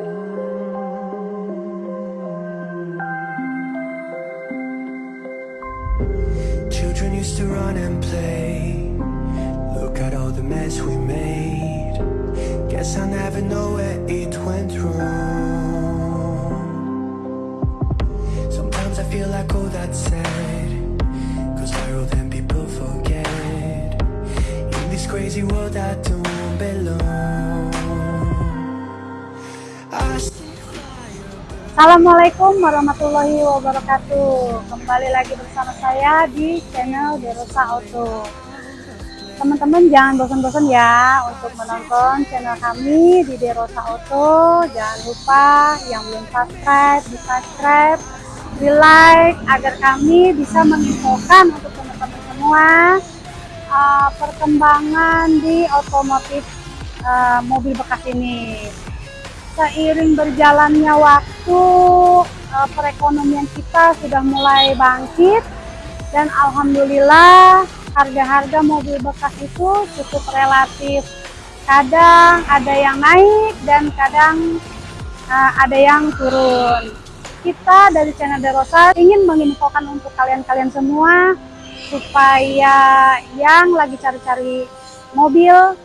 Mm. Children used to run and play. Look at all the mess we made. Guess I never know where it went wrong. Sometimes I feel like oh that's sad. Cause viral then people forget. In this crazy world I don't Assalamualaikum warahmatullahi wabarakatuh. Kembali lagi bersama saya di channel Derosa Auto. Teman-teman jangan bosan-bosan ya untuk menonton channel kami di Derosa Auto. Jangan lupa yang belum subscribe, di subscribe, di like Agar kami bisa menginfokan untuk teman-teman semua uh, Perkembangan di otomotif uh, mobil bekas ini seiring berjalannya waktu eh, perekonomian kita sudah mulai bangkit. Dan alhamdulillah harga-harga mobil bekas itu cukup relatif. Kadang ada yang naik dan kadang eh, ada yang turun. Kita dari channel Derosa ingin menginfokan untuk kalian-kalian semua supaya yang lagi cari-cari mobil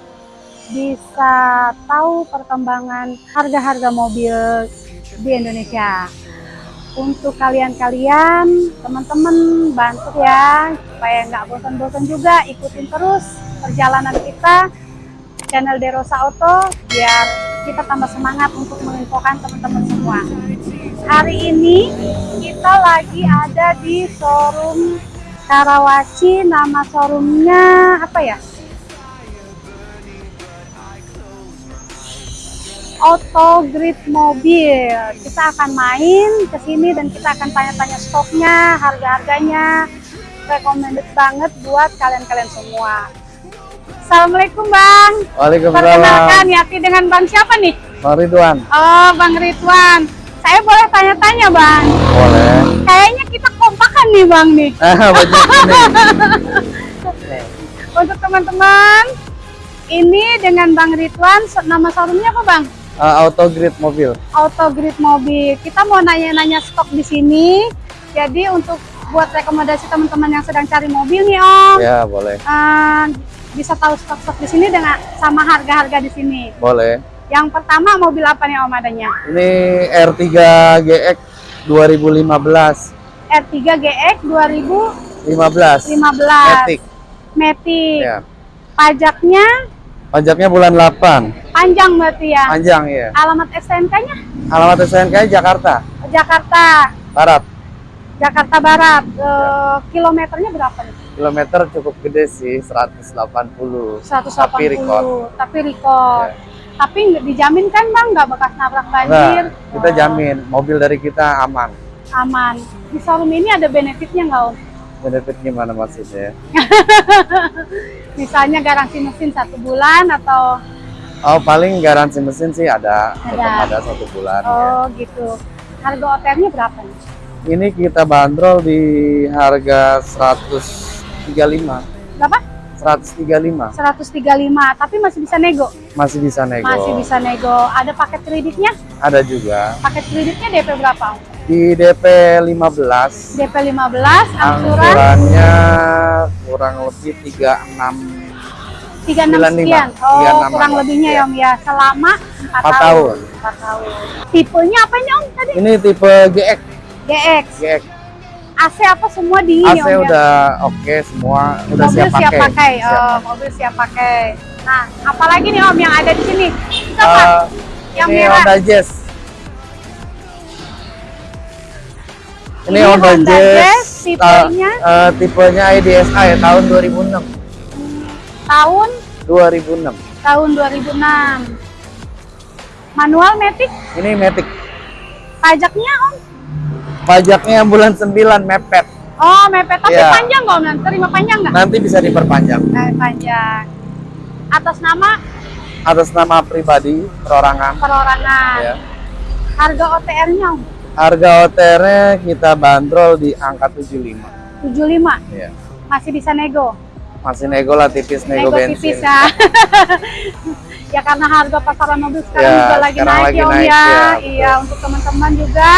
bisa tahu perkembangan harga-harga mobil di Indonesia. Untuk kalian-kalian, teman-teman bantu ya, supaya nggak bosan-bosan juga ikutin terus perjalanan kita channel Derosa Auto biar kita tambah semangat untuk menginfokan teman-teman semua. Hari ini kita lagi ada di showroom Karawaci, nama showroomnya apa ya? Auto Grid Mobil. Kita akan main ke sini dan kita akan tanya-tanya stoknya, harga-harganya. Recommended banget buat kalian-kalian semua. Assalamualaikum Bang. Waalaikumsalam. Perkenalkan Yati dengan Bang siapa nih? Bang Ridwan. Oh Bang Ridwan. Saya boleh tanya-tanya Bang? Boleh. Kayaknya kita kompakan nih Bang nih. Ah. Untuk teman-teman, ini dengan Bang Ridwan, nama showroomnya apa Bang? Uh, auto grid mobil. Auto Grid Mobil. Kita mau nanya-nanya stok di sini. Jadi untuk buat rekomendasi teman-teman yang sedang cari mobil nih Om, Ya, boleh. eh, bisa tahu stok-stok di sini dengan sama harga-harga di sini. Boleh. Yang pertama mobil apa nih Om adanya? Ini R3 GX 2015. R3 GX 2015. 15. Matic. Matic. Ya. Pajaknya Pajaknya bulan 8. Panjang berarti ya. Panjang ya. Alamat STNK-nya Alamat SNK Jakarta Jakarta, Barat. Jakarta Barat. Eh, kilometernya berapa nih? Kilometer cukup gede sih, 180. 180. Tapi record. Tapi record. Ya. Tapi dijamin kan Bang nggak bekas nabrak banjir? Nah, kita Oh, jamin mobil dari kita aman. Aman. Di showroom ini ada benefitnya nggak Om? Benefit gimana maksudnya? Misalnya garansi mesin satu bulan atau Oh, paling garansi mesin sih ada. Ada. Ada satu bulan. ya. oh gitu. Harga OTR-nya berapa nih? Ini kita bandrol di harga 135. Berapa? 135. 135, tapi masih bisa nego. Masih bisa nego. Masih bisa nego. Ada paket kreditnya? Ada juga. Paket kreditnya DP berapa? Di DP 15. DP 15, angsuran Angsurannya kurang lebih 36 36 95. sekian. Oh, 36 kurang lebihnya ya Om ya. Selama 4, Empat tahun. tahun. 4 tahun. Tipenya apanya Om tadi? Ini tipe GX. GX. GX. AC apa semua dingin AC Om ya? udah oke semua, udah mobil siap pakai. pakai. Siap Oh, pakai. mobil siap pakai. Nah, apalagi nih Om yang ada di sini? Itu apa? Eh, yang ini merah. Honda Jazz. Ini, Ini Honda, Honda Jazz. Jazz, tipenya? eh, eh, tipenya IDSA ya tahun 2006. Tahun 2006. tahun 2006. Manual Matic, Ini Matic. pajaknya Om? Pajaknya bulan 9 mepet. Oh, mepet tapi Iya. panjang nggak Om? Nanti Terima panjang nggak? Nanti bisa diperpanjang. Eh, panjang. Atas nama Atas nama pribadi, perorangan. perorangan. Ya. Harga OTR-nya Om? Harga OTR-nya kita bandrol di angka 75. 75. Ya. Masih bisa nego. Masih nego lah tipis, nego, Nego bensin. tipis ya. Ya karena harga pasaran mobil sekarang Ya, juga lagi sekarang naik lagi ya Om naik, ya. ya. Iya, untuk teman-teman juga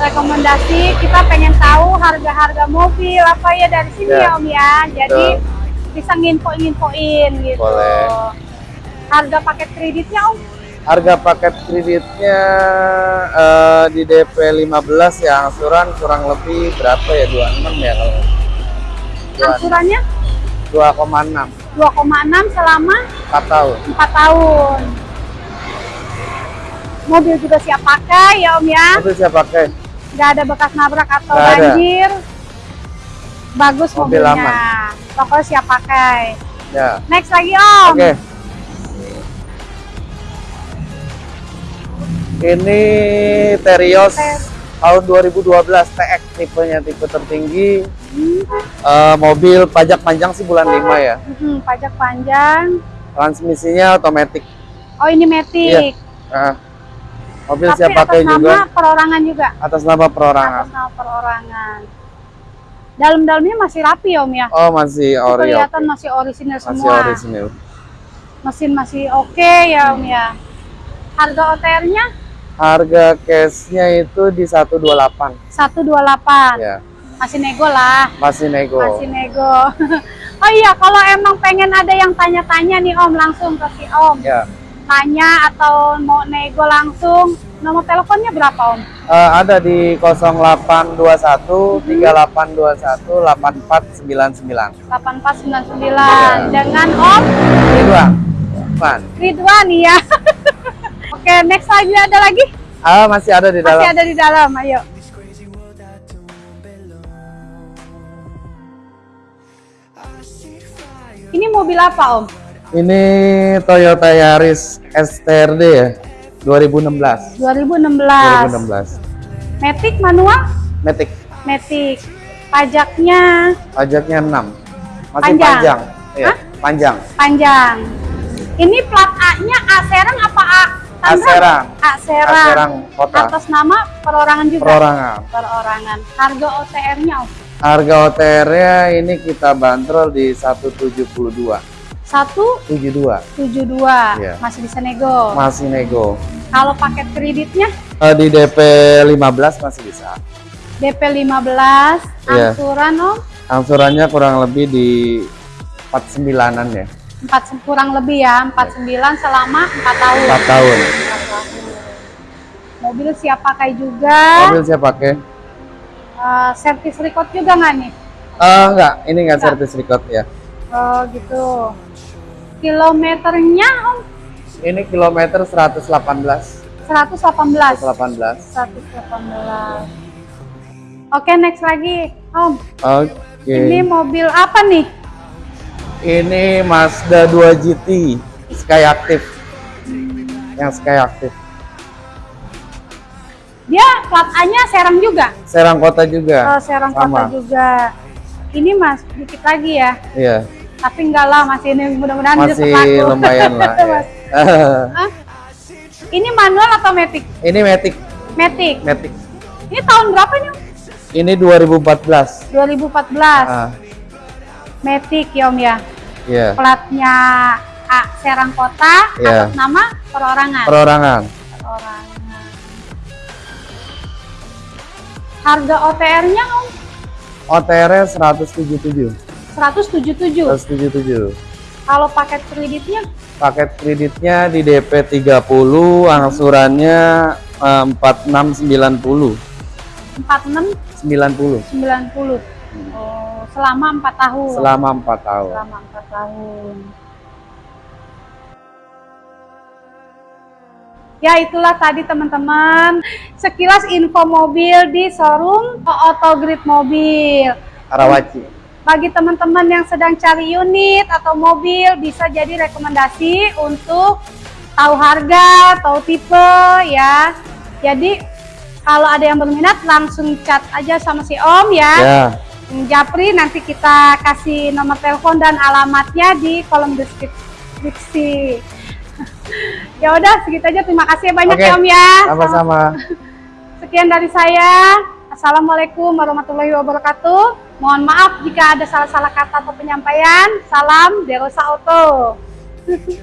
rekomendasi kita pengen tahu harga-harga mobil apa ya dari sini Ya, ya Om ya. Jadi betul. bisa nginfo-infoin gitu. Boleh. Harga paket kreditnya Om? Harga paket kreditnya eh, di DP 15 ya angsuran kurang lebih berapa ya 26 ya kalau Angsurannya 2,6 2,6 selama 4 tahun 4 tahun. Mobil juga siap pakai ya Om ya. itu saya pakai Nggak ada bekas nabrak atau Nggak ada. banjir. Bagus Mobil mobilnya. aman. Pokoknya siap pakai. ya Next lagi Om. oke ini Terios Ter- tahun 2012 TX tipenya tipe tertinggi Hmm, Eh, mobil pajak panjang sih bulan 5 ya hmm, pajak panjang. transmisinya otomatis Oh ini Matic. Nah, mobil Tapi siap atas pakai nama juga perorangan juga. atas nama perorangan Atas nama perorangan. Dalam-dalamnya masih rapi Om ya. oh masih ori kelihatan oke. masih orisinil masih semua. orisinil Mesin masih oke ya Om ya. Harga OTR-nya harga cashnya itu di 128 128. ya Masih nego lah. masih nego Masih nego. oh iya, kalau emang pengen ada yang tanya-tanya nih Om, langsung ke si Om. ya Tanya atau mau nego langsung, nomor teleponnya berapa Om? Eh, ada di 0821 3821 8499 8499 Iya. dengan Om dua Pan. Ridwan ya. Oke, next lagi ada lagi? ah masih ada di dalam Masih ada di dalam, ayo. Ini mobil apa Om? ini Toyota Yaris STRD ya 2016 2016. 2016 Matic manual? Matic Matic. Pajaknya pajaknya 6 masih Panjang. panjang Iya, Hah? panjang panjang. Ini plat A-nya A Serang apa A A Tangerang? Serang. A Serang. A Serang kota. Atas nama perorangan juga. perorangan Perorangan. Harga OTR-nya harga OTR-nya ini kita bandrol di 172 172. 72 Iya. Masih bisa nego. masih nego Kalau paket kreditnya Eh, di DP 15 masih bisa DP 15, Iya. angsuran Om angsurannya kurang lebih di 49-an ya 4 kurang lebih ya, 49 selama 4 tahun. 4 tahun Empat tahun. Mobil siap pakai juga. mobil saya pakai Eh, servis record juga nggak nih? Eh enggak ini enggak Enggak. service record ya Oh gitu. Kilometernya Om ini kilometer 118 118. 118 118. Oke, next lagi. Om, oke ini mobil apa nih? Ini Mazda 2 GT Sky Active yang Sky Active Dia plat A-nya Serang juga. Serang Kota juga Oh, Serang sama. Kota juga. Ini Mas, dikit lagi ya. iya Tapi enggak lah, masih ini mudah-mudahan masih lumayan lah ya. Mas. Hah? Ini manual atau matic? ini Matic Matic. Matic Ini tahun berapa nih? Ini 2014 2014. ah Matic ya Om ya. iya Platnya A Serang Kota Iya. atas nama perorangan. perorangan perorangan. Harga OTR-nya Om OTR 177 177. 177 Kalau paket kreditnya paket kreditnya di DP 30 angsurannya eh, 4690 46 90 90. Oh, selama 4 tahun. selama 4 tahun Selama 4 tahun. Ya itulah tadi teman-teman sekilas info mobil di showroom Autogrid Mobil. Karawaci Bagi teman-teman yang sedang cari unit atau mobil bisa jadi rekomendasi untuk tahu harga, tahu tipe ya. Jadi kalau ada yang berminat langsung chat aja sama si Om ya. ya Japri nanti kita kasih nomor telepon dan alamatnya di kolom deskripsi. ya udah segitu aja terima kasih banyak Oke, ya Om ya. sama-sama Sekian dari saya. Assalamualaikum warahmatullahi wabarakatuh. Mohon maaf jika ada salah-salah kata atau penyampaian. Salam Derosa Auto.